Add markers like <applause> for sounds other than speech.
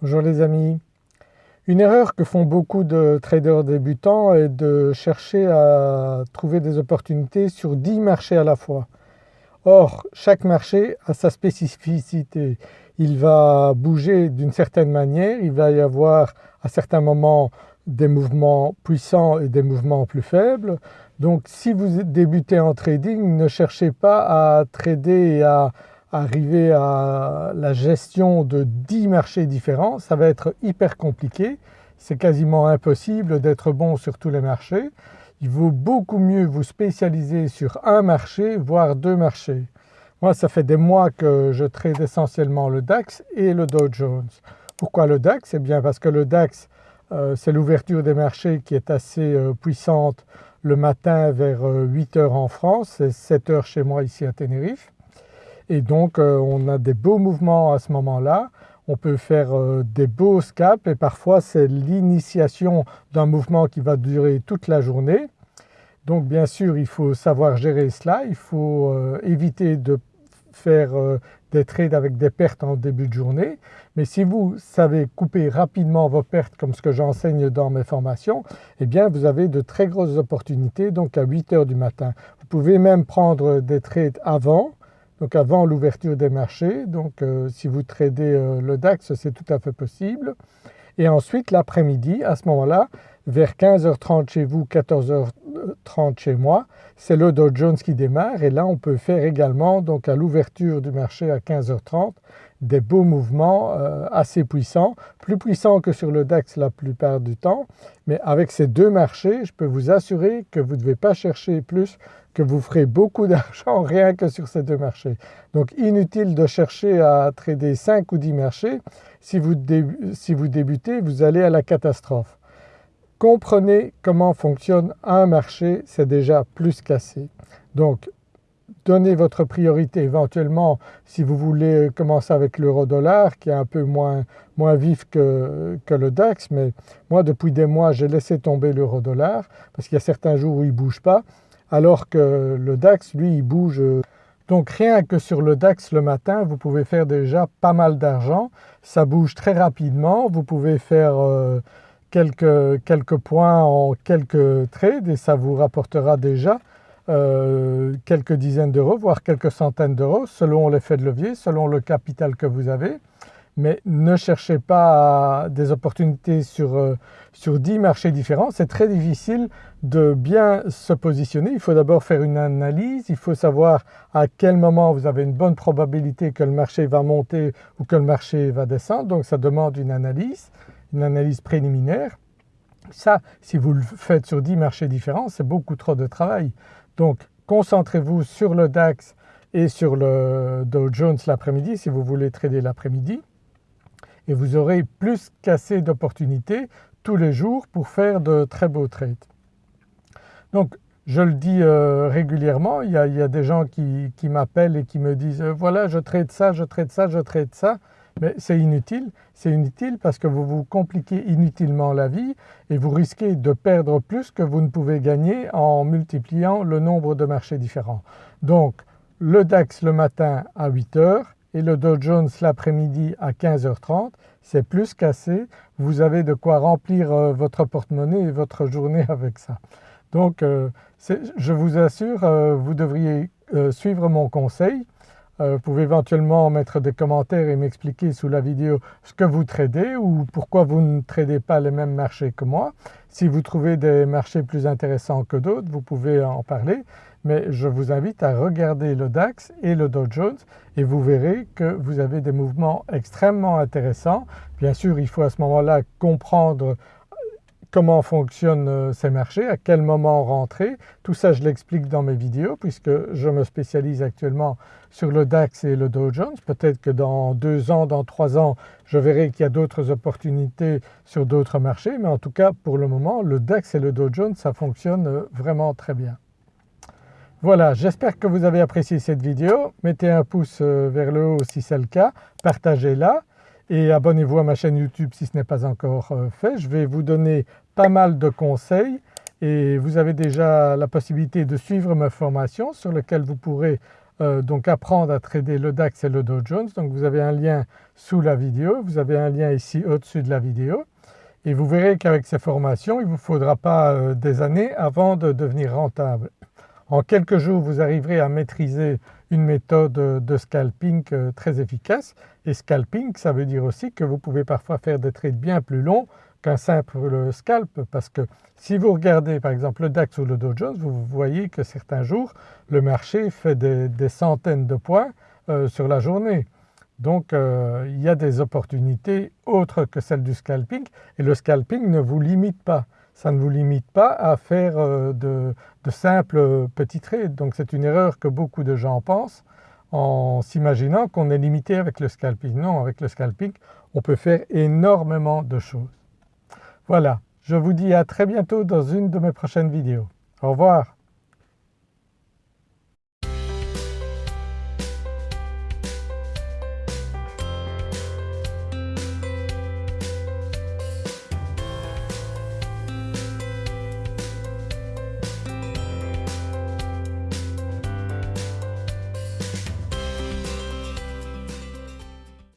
Bonjour les amis. Une erreur que font beaucoup de traders débutants est de chercher à trouver des opportunités sur 10 marchés à la fois. Or chaque marché a sa spécificité. Il va bouger d'une certaine manière, il va y avoir à certains moments des mouvements puissants et des mouvements plus faibles. Donc si vous débutez en trading ne cherchez pas à trader et à arriver à la gestion de 10 marchés différents, ça va être hyper compliqué. C'est quasiment impossible d'être bon sur tous les marchés. Il vaut beaucoup mieux vous spécialiser sur un marché voire deux marchés. Moi ça fait des mois que je trade essentiellement le DAX et le Dow Jones. Pourquoi le DAX? Eh bien parce que le DAX euh, c'est l'ouverture des marchés qui est assez euh, puissante le matin vers 8 euh, heures en France, c'est 7 heures chez moi ici à Tenerife et donc euh, on a des beaux mouvements à ce moment-là. On peut faire euh, des beaux scalps et parfois c'est l'initiation d'un mouvement qui va durer toute la journée. Donc bien sûr il faut savoir gérer cela, il faut euh, éviter de faire des trades avec des pertes en début de journée. Mais si vous savez couper rapidement vos pertes comme ce que j'enseigne dans mes formations, eh bien vous avez de très grosses opportunités donc à 8 heures du matin. Vous pouvez même prendre des trades avant donc avant l'ouverture des marchés. Donc euh, si vous tradez euh, le DAX c'est tout à fait possible. Et ensuite l'après-midi à ce moment-là vers 15h30 chez vous, 14h30 chez moi, c'est le Dow Jones qui démarre et là on peut faire également donc à l'ouverture du marché à 15h30 des beaux mouvements euh, assez puissants, plus puissants que sur le DAX la plupart du temps mais avec ces deux marchés je peux vous assurer que vous ne devez pas chercher plus que vous ferez beaucoup <laughs> d'argent rien que sur ces deux marchés. Donc inutile de chercher à trader 5 ou 10 marchés, si vous, si vous débutez vous allez à la catastrophe. Comprenez comment fonctionne un marché, c'est déjà plus qu'assez. Donc donnez votre priorité éventuellement si vous voulez commencer avec l'euro dollar qui est un peu moins, moins vif que, que, le DAX mais moi depuis des mois j'ai laissé tomber l'euro dollar parce qu'il y a certains jours où il ne bouge pas alors que le DAX lui il bouge. Donc rien que sur le DAX le matin vous pouvez faire déjà pas mal d'argent, ça bouge très rapidement, vous pouvez faire euh, quelques, quelques points en quelques trades et ça vous rapportera déjà euh, quelques dizaines d'euros voire quelques centaines d'euros selon l'effet de levier, selon le capital que vous avez mais ne cherchez pas des opportunités sur, euh, sur 10 marchés différents. C'est très difficile de bien se positionner. Il faut d'abord faire une analyse, il faut savoir à quel moment vous avez une bonne probabilité que le marché va monter ou que le marché va descendre. Donc ça demande une analyse, une analyse préliminaire. Ça, si vous le faites sur 10 marchés différents, c'est beaucoup trop de travail. Donc concentrez-vous sur le DAX et sur le Dow Jones l'après-midi si vous voulez trader l'après-midi et vous aurez plus qu'assez d'opportunités tous les jours pour faire de très beaux trades. Donc je le dis euh, régulièrement, il y, a, des gens qui, m'appellent et qui me disent euh, voilà je trade ça, je trade ça, je trade ça mais c'est inutile. C'est inutile parce que vous vous compliquez inutilement la vie et vous risquez de perdre plus que vous ne pouvez gagner en multipliant le nombre de marchés différents. Donc le DAX le matin à 8 heures, et le Dow Jones l'après-midi à 15h30, c'est plus qu'assez. Vous avez de quoi remplir euh, votre porte-monnaie et votre journée <laughs> avec ça. Donc euh, je vous assure, euh, vous devriez suivre mon conseil. Vous pouvez éventuellement mettre des commentaires et m'expliquer sous la vidéo ce que vous tradez ou pourquoi vous ne tradez pas les mêmes marchés que moi? Si vous trouvez des marchés plus intéressants que d'autres, vous pouvez en parler mais je vous invite à regarder le DAX et le Dow Jones et vous verrez que vous avez des mouvements extrêmement intéressants. Bien sûr il faut à ce moment-là comprendre comment fonctionnent euh, ces marchés, à quel moment rentrer. Tout ça je l'explique dans mes vidéos puisque je me spécialise actuellement sur le DAX et le Dow Jones. Peut-être que dans deux ans, dans trois ans je verrai qu'il y a d'autres opportunités sur d'autres marchés mais en tout cas pour le moment le DAX et le Dow Jones ça fonctionne euh, vraiment très bien. Voilà, j'espère que vous avez apprécié cette vidéo. Mettez un pouce euh, vers le haut si c'est le cas, partagez-la et abonnez-vous à ma chaîne YouTube si ce n'est pas encore euh, fait. Je vais vous donner pas mal de conseils et vous avez déjà la possibilité de suivre ma formation sur laquelle vous pourrez euh, donc apprendre à trader le DAX et le Dow Jones. Donc vous avez un lien sous la vidéo, vous avez un lien ici au-dessus de la vidéo et vous verrez qu'avec ces formations il ne vous faudra pas euh, des années avant de devenir rentable. En quelques jours vous arriverez à maîtriser une méthode de scalping très efficace et scalping ça veut dire aussi que vous pouvez parfois faire des trades bien plus longs qu'un simple scalp parce que si vous regardez par exemple le DAX ou le Dow Jones vous voyez que certains jours le marché fait des, centaines de points euh, sur la journée. Donc euh, il y a des opportunités autres que celles du scalping et le scalping ne vous limite pas. Ça ne vous limite pas à faire euh, de, de simples petits trades. Donc c'est une erreur que beaucoup de gens pensent en s'imaginant qu'on est limité avec le scalping. Non, avec le scalping on peut faire énormément de choses. Voilà, je vous dis à très bientôt dans une de mes prochaines vidéos. Au revoir.